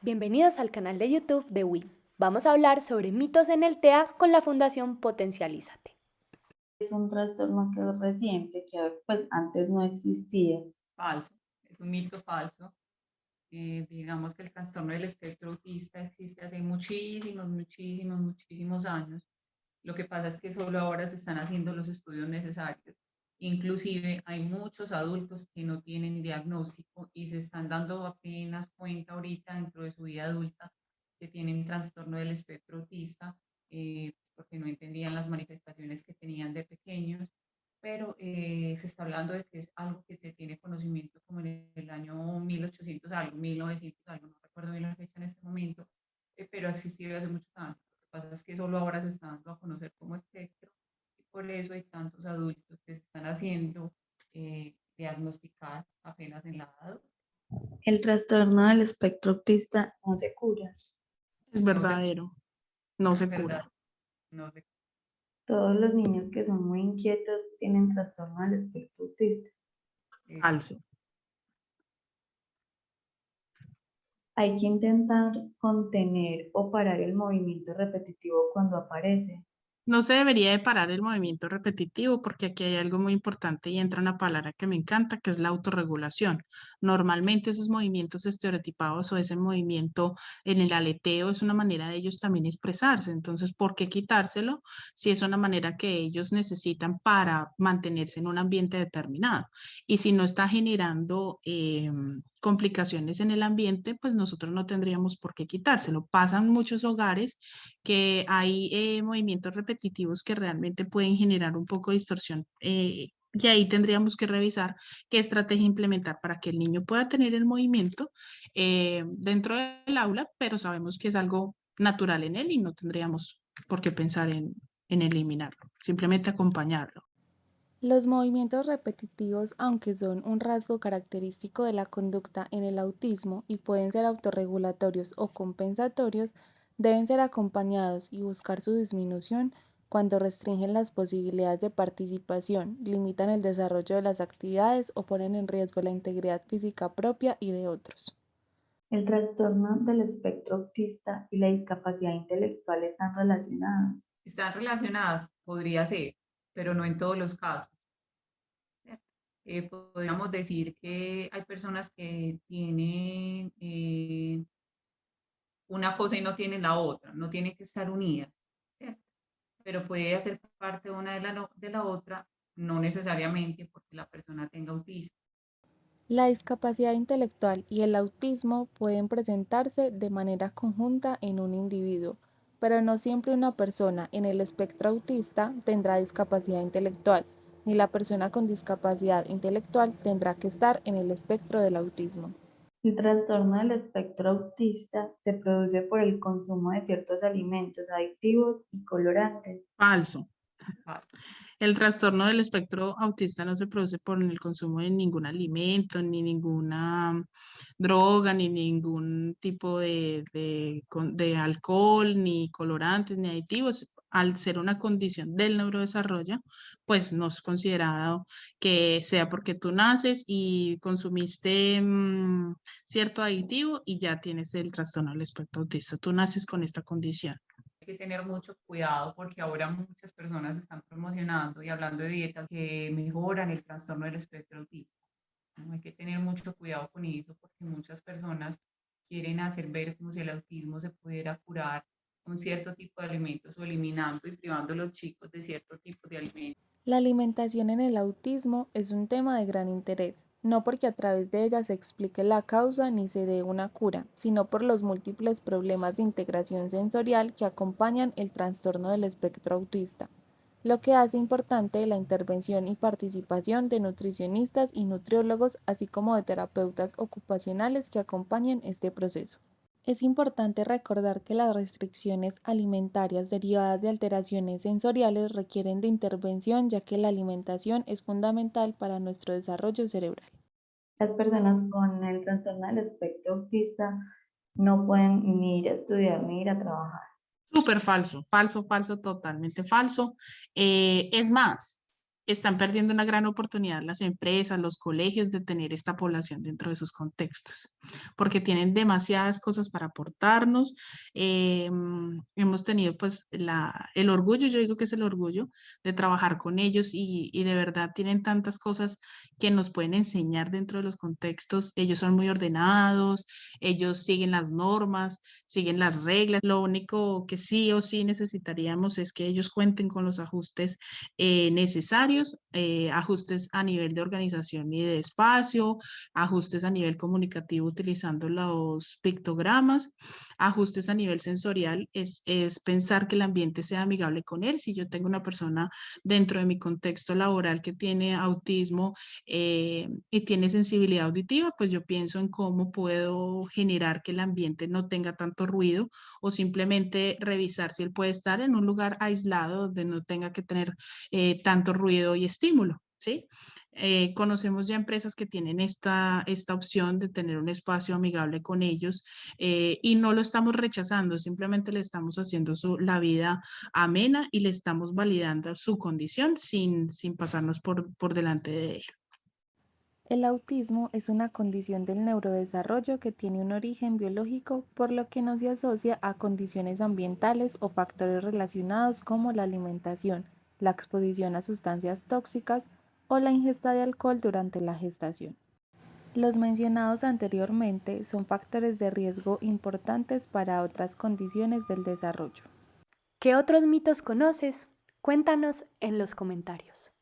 Bienvenidos al canal de YouTube de WIM. Vamos a hablar sobre mitos en el TEA con la Fundación Potencialízate. Es un trastorno que es reciente, que pues antes no existía. Falso, es un mito falso. Eh, digamos que el trastorno del espectro autista existe hace muchísimos, muchísimos, muchísimos años. Lo que pasa es que solo ahora se están haciendo los estudios necesarios. Inclusive hay muchos adultos que no tienen diagnóstico y se están dando apenas cuenta ahorita dentro de su vida adulta que tienen trastorno del espectro autista eh, porque no entendían las manifestaciones que tenían de pequeños, pero eh, se está hablando de que es algo que se tiene conocimiento como en el año 1800 algo, 1900 algo, no recuerdo bien la fecha en este momento, eh, pero ha existido hace mucho tiempo. Lo que pasa es que solo ahora se está dando a conocer como espectro por eso hay tantos adultos están haciendo eh, diagnosticar apenas en la edad El trastorno del espectro autista no se cura. Es verdadero, no se, cura. No se... Todos los niños que son muy inquietos tienen trastorno del espectro autista. eh, Falso. Hay que intentar contener o parar el movimiento repetitivo cuando aparece. No se debería de parar el movimiento repetitivo porque aquí hay algo muy importante y entra una palabra que me encanta, que es la autorregulación. Normalmente esos movimientos estereotipados o ese movimiento en el aleteo es una manera de ellos también expresarse. Entonces, ¿por qué quitárselo si es una manera que ellos necesitan para mantenerse en un ambiente determinado? Y si no está generando em, complicaciones en el ambiente, pues nosotros no tendríamos por qué quitárselo. Pasan muchos hogares que hay eh, movimientos repetitivos que realmente pueden generar un poco de distorsión eh, y ahí tendríamos que revisar qué estrategia implementar para que el niño pueda tener el movimiento eh, dentro del aula, pero sabemos que es algo natural en él y no tendríamos por qué pensar en, en eliminarlo, simplemente acompañarlo. Los movimientos repetitivos, aunque son un rasgo característico de la conducta en el autismo y pueden ser autorregulatorios o compensatorios, deben ser acompañados y buscar su disminución cuando restringen las posibilidades de participación, limitan el desarrollo de las actividades o ponen en riesgo la integridad física propia y de otros. El trastorno del espectro autista y la discapacidad intelectual están relacionados. Están relacionadas, podría ser, pero no en todos los casos. Eh, podríamos decir que hay personas que tienen eh, una cosa y no tienen la otra, no tienen que estar unidas, ¿cierto? pero puede hacer parte una de la, de la otra, no necesariamente porque la persona tenga autismo. La discapacidad intelectual y el autismo pueden presentarse de manera conjunta en un individuo, pero no siempre una persona en el espectro autista tendrá discapacidad intelectual, ni la persona con discapacidad intelectual tendrá que estar en el espectro del autismo. El trastorno del espectro autista se produce por el consumo de ciertos alimentos adictivos y colorantes. Falso. El trastorno del espectro autista no se produce por el consumo de ningún alimento, ni ninguna droga, ni ningún tipo de, de, alcohol, ni colorantes, ni aditivos. Al ser una condición del neurodesarrollo, pues no es considerado que sea porque tú naces y consumiste mmm, cierto aditivo y ya tienes el trastorno del espectro autista. Tú naces con esta condición que tener mucho cuidado porque ahora muchas personas están promocionando y hablando de dietas que mejoran el trastorno del espectro autista. Hay que tener mucho cuidado con eso porque muchas personas quieren hacer ver como si el autismo se pudiera curar con cierto tipo de alimentos o eliminando y privando a los chicos de cierto tipo de alimentos. La alimentación en el autismo es un tema de gran interés no porque a través de ella se explique la causa ni se dé una cura, sino por los múltiples problemas de integración sensorial que acompañan el trastorno del espectro autista, lo que hace importante la intervención y participación de nutricionistas y nutriólogos, así como de terapeutas ocupacionales que acompañen este proceso. Es importante recordar que las restricciones alimentarias derivadas de alteraciones sensoriales requieren de intervención ya que la alimentación es fundamental para nuestro desarrollo cerebral. Las personas con el trastorno del espectro autista no pueden ni ir a estudiar ni ir a trabajar. Súper falso, falso, falso, totalmente falso. Eh, es más, están perdiendo una gran oportunidad las empresas, los colegios de tener esta población dentro de sus contextos, porque tienen demasiadas cosas para aportarnos. Em, hemos tenido pues la, el orgullo, yo digo que es el orgullo de trabajar con ellos y, y de verdad tienen tantas cosas que nos pueden enseñar dentro de los contextos. Ellos son muy ordenados, ellos siguen las normas, siguen las reglas. Lo único que sí o sí necesitaríamos es que ellos cuenten con los ajustes eh, necesarios eh, ajustes a nivel de organización y de espacio, ajustes a nivel comunicativo utilizando los pictogramas, ajustes a nivel sensorial, es, es pensar que el ambiente sea amigable con él. Si yo tengo una persona dentro de mi contexto laboral que tiene autismo eh, y tiene sensibilidad auditiva, pues yo pienso en cómo puedo generar que el ambiente no tenga tanto ruido o simplemente revisar si él puede estar en un lugar aislado donde no tenga que tener eh, tanto ruido y estímulo, ¿sí? Eh, conocemos ya empresas que tienen esta, esta opción de tener un espacio amigable con ellos eh, y no lo estamos rechazando, simplemente le estamos haciendo su, la vida amena y le estamos validando su condición sin, sin pasarnos por, por delante de ello. El autismo es una condición del neurodesarrollo que tiene un origen biológico, por lo que no se asocia a condiciones ambientales o factores relacionados como la alimentación, la exposición a sustancias tóxicas o la ingesta de alcohol durante la gestación. Los mencionados anteriormente son factores de riesgo importantes para otras condiciones del desarrollo. ¿Qué otros mitos conoces? Cuéntanos en los comentarios.